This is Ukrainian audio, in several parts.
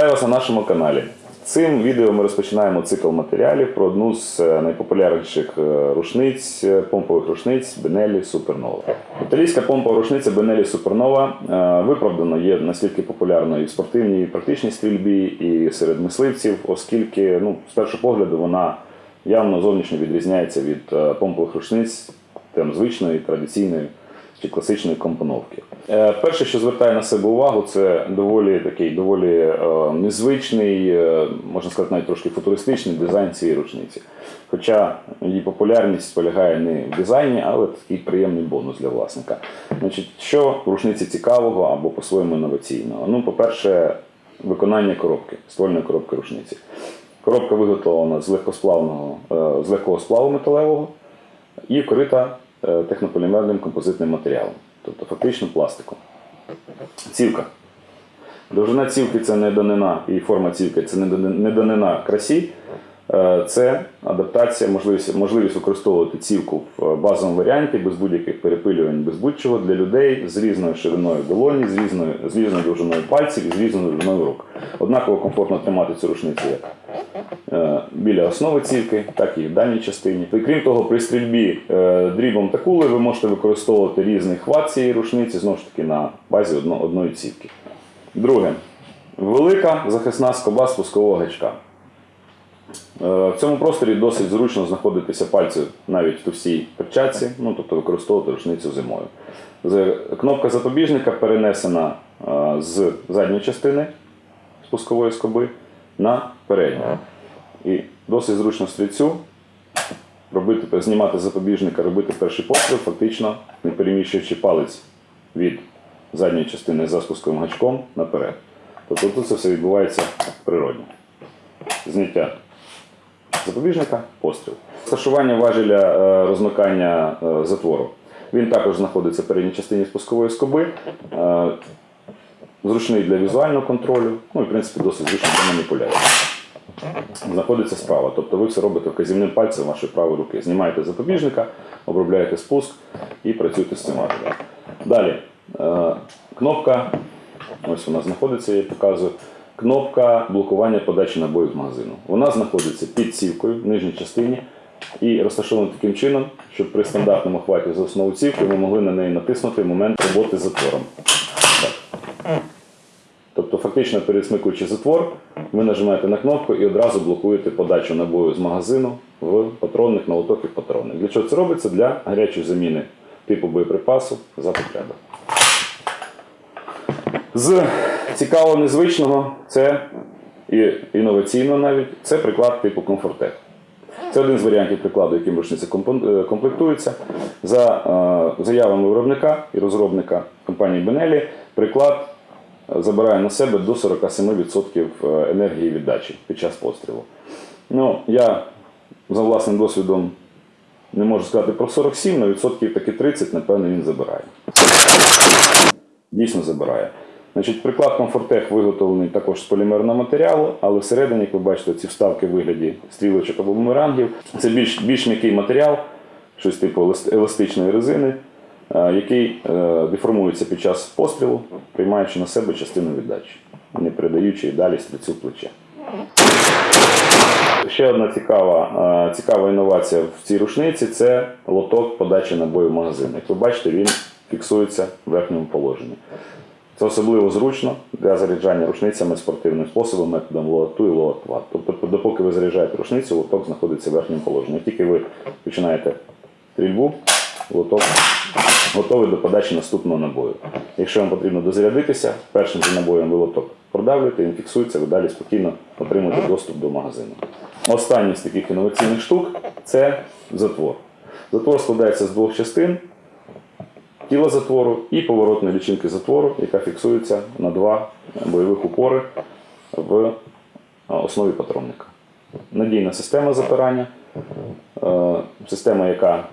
Вітаю вас на нашому каналі. Цим відео ми розпочинаємо цикл матеріалів про одну з е, найпопулярніших е, рушниць, е, помпових рушниць Benelli Supernova. Італійська помпова рушниця Supernova е, виправдано є настільки популярною і в спортивній, і в практичній стрільбі, і серед мисливців, оскільки ну, з першого погляду вона явно зовнішньо відрізняється від помпових рушниць там, звичної, традиційної чи класичної компоновки. Е, Перше, що звертає на себе увагу, це доволі такий доволі е, незвичний, е, можна сказати, навіть трошки футуристичний дизайн цієї рушниці. Хоча її популярність полягає не в дизайні, але такий приємний бонус для власника. Значить, що в рушниці цікавого або по-своєму інноваційного? Ну, по-перше, виконання коробки, ствольної коробки рушниці. Коробка виготовлена з легкосплавного, з легкого сплаву металевого і вкрита технополімерним композитним матеріалом, тобто фактично пластиком. Цівка. Довжина цівки це не данина, і форма цівки це не не данина красі. Е, Це адаптація, можливість, можливість використовувати цівку в базовому варіанті без будь-яких перепилювань, без будь-чого для людей з різною шириною долоні, з різною, з різною довжиною пальців з різною довжиною рук. Однаково комфортно тримати цю рушницю як е, біля основи цівки, так і в дальній частині. І крім того, при стрільбі е, дрібом та кулею ви можете використовувати різний хват цієї рушниці, знову ж таки на базі одно- одної цівки. Друге, велика захисна скоба спускового гачка. Е, В цьому просторі досить зручно знаходитися пальці навіть в товстій перчатці, ну тобто використовувати рушницю зимою. Кнопка запобіжника перенесена е, з задньої частини спускової скоби на передню. І досить зручно стрільцю робити, знімати запобіжника, робити перший постріл, фактично не переміщуючи палець від задньої частини за спусковим гачком наперед. Тобто тут це все відбувається природньо. Зняття запобіжника, постріл. Розташування важеля е, розмикання е, затвору. Він також знаходиться в передній частині спускової скоби. Е, Зручний для візуального контролю, ну і в принципі досить зручний для маніпуляції. Знаходиться справа, тобто ви все робите вказівним пальцем вашої правої руки. Знімаєте запобіжника, обробляєте спуск і працюєте з цим важелем. Далі кнопка, ось вона знаходиться, я показую. Кнопка блокування подачі набоїв з магазину. Вона знаходиться під цівкою в нижній частині і розташована таким чином, щоб при стандартному хваті за основу цівки ви могли на неї натиснути момент роботи з затвором. Так. Тобто, фактично пересмикуючи затвор, ви нажимаєте на кнопку і одразу блокуєте подачу набою з магазину в патронних на лоток патронних. Для чого це робиться? Для гарячої заміни типу боєприпасу за потреби. З цікавого незвичного це і інноваційно навіть це приклад типу комфортек. Це один з варіантів прикладу, яким рушниця е, комплектується. За е, заявами виробника і розробника компанії Benelli, приклад е, забирає на себе до 47% енергії віддачі під час пострілу. Ну, я за власним досвідом не можу сказати про 47, але відсотків таки 30, напевно, він забирає. Дійсно забирає. Значить, приклад Comfortech виготовлений також з полімерного матеріалу, але всередині, як ви бачите, ці вставки в вигляді стрілочок або бумерангів. Це більш, більш м'який матеріал, щось типу еластичної резини, е, який е, деформується під час пострілу, приймаючи на себе частину віддачі, не передаючи і далі стрільцю плече. Ще одна цікава, е, цікава інновація в цій рушниці це лоток подачі набою в магазин. Як ви бачите, він фіксується в верхньому положенні. Це особливо зручно для заряджання рушницями спортивним способом, методом лоату і лоатват. Тобто, допоки ви заряджаєте рушницю, лоток знаходиться в верхньому положенні. Тільки ви починаєте стрільбу, лоток готовий до подачі наступного набою. Якщо вам потрібно дозарядитися, першим же набоєм ви лоток продавлюєте, він фіксується, ви далі спокійно отримуєте доступ до магазину. Останній з таких інноваційних штук це затвор. Затвор складається з двох частин тіла затвору і поворотної лічинки затвору, яка фіксується на два бойових упори в основі патронника. Надійна система запирання, е, система, яка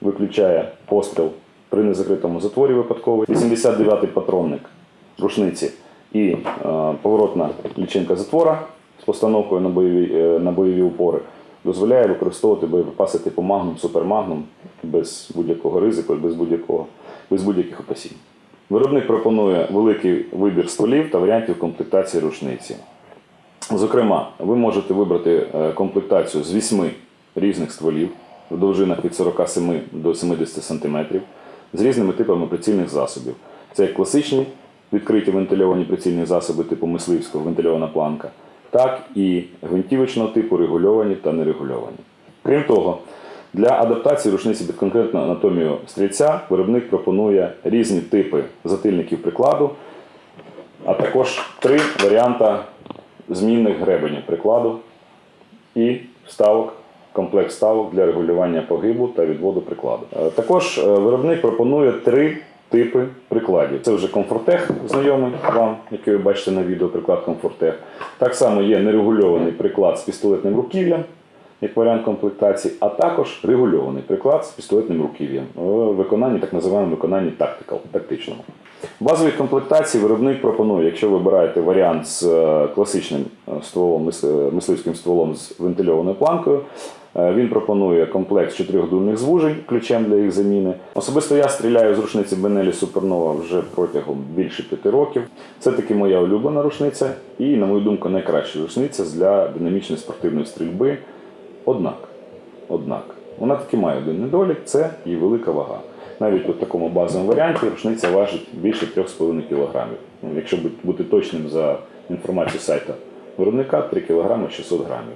виключає постріл при незакритому затворі випадковий. 89-й патронник рушниці і е, поворотна лічинка затвора з постановкою на бойові, е, на бойові упори дозволяє використовувати боєприпаси типу Магнум, Супермагнум без будь-якого ризику і без, будь-якого, без будь-яких опасінь. Виробник пропонує великий вибір стволів та варіантів комплектації рушниці. Зокрема, ви можете вибрати е, комплектацію з 8 різних стволів в довжинах від 47 до 70 см з різними типами прицільних засобів. Це як класичні відкриті вентильовані прицільні засоби типу мисливського вентильована планка, так і гвинтівочного типу регульовані та нерегульовані. Крім того, для адаптації рушниці під конкретну анатомію стрільця виробник пропонує різні типи затильників прикладу, а також три варіанти змінних гребенів прикладу і вставок, комплект вставок для регулювання погибу та відводу прикладу. Е, Також е, виробник пропонує три типи прикладів. Це вже комфортех, знайомий вам, який ви бачите на відео, приклад комфортех. Так само є нерегульований приклад з пістолетним руків'ям, як варіант комплектації, а також регульований приклад з пістолетним руків'ям в виконанні, так називаємо виконанні tactical, тактичному. Базовій комплектації виробник пропонує, якщо ви обираєте варіант з е, класичним е, стволом, мисливським стволом з вентильованою планкою, е, він пропонує комплект з чотирьохдульних звужень, ключем для їх заміни. Особисто я стріляю з рушниці Бенелі Супернова вже протягом більше п'яти років. Це таки моя улюблена рушниця і, на мою думку, найкраща рушниця для динамічної спортивної стрільби. Однак, однак, вона таки має один недолік це її велика вага. Навіть у такому базовому варіанті рушниця важить більше 3,5 кг. Ну, якщо бути точним за інформацією сайту виробника, 3 кг 600 грамів.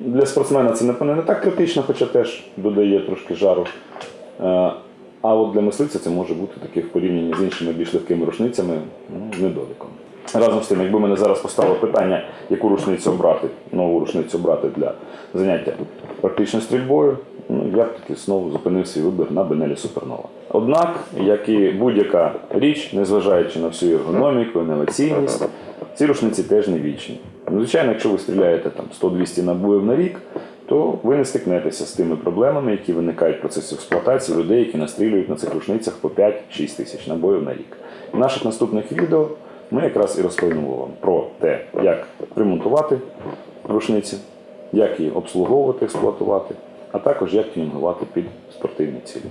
Для спортсмена це напевно не так критично, хоча теж додає трошки жару. Е, А от для мисливця це може бути таке в порівнянні з іншими більш легкими рушницями ну, недоліком. Разом з тим, якби мене зараз поставило питання, яку рушницю обрати, нову рушницю обрати для заняття практичною стрільбою, ну, я б таки знову зупинив свій вибір на Бенелі Супернова. Однак, як і будь-яка річ, незважаючи на всю ергономіку, інноваційність, ці рушниці теж не вічні. Звичайно, якщо ви стріляєте там 100-200 набоїв на рік, то ви не стикнетеся з тими проблемами, які виникають в процесі експлуатації людей, які настрілюють на цих рушницях по 5-6 тисяч набоїв на рік. В наших наступних відео ми якраз і розповімо вам про те, як ремонтувати рушниці, як її обслуговувати, експлуатувати, а також як тюнінгувати під спортивні цілі.